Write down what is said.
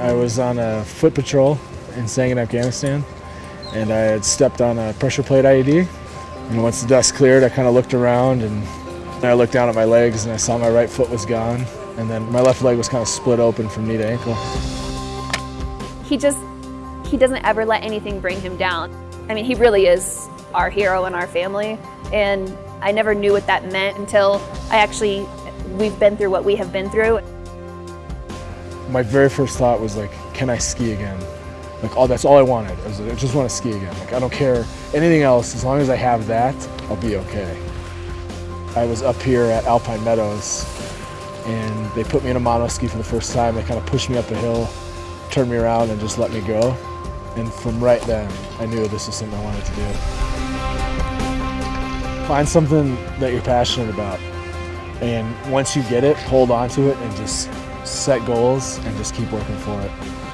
I was on a foot patrol in Sangin, Afghanistan, and I had stepped on a pressure plate IED. And once the dust cleared, I kind of looked around and I looked down at my legs and I saw my right foot was gone. And then my left leg was kind of split open from knee to ankle. He just, he doesn't ever let anything bring him down. I mean, he really is our hero in our family. And I never knew what that meant until I actually, we've been through what we have been through. My very first thought was like, can I ski again? Like, oh, that's all I wanted. I, was, I just want to ski again. Like, I don't care anything else. As long as I have that, I'll be okay. I was up here at Alpine Meadows, and they put me in a mono ski for the first time. They kind of pushed me up a hill, turned me around, and just let me go. And from right then, I knew this was something I wanted to do. Find something that you're passionate about. And once you get it, hold on to it and just set goals and just keep working for it.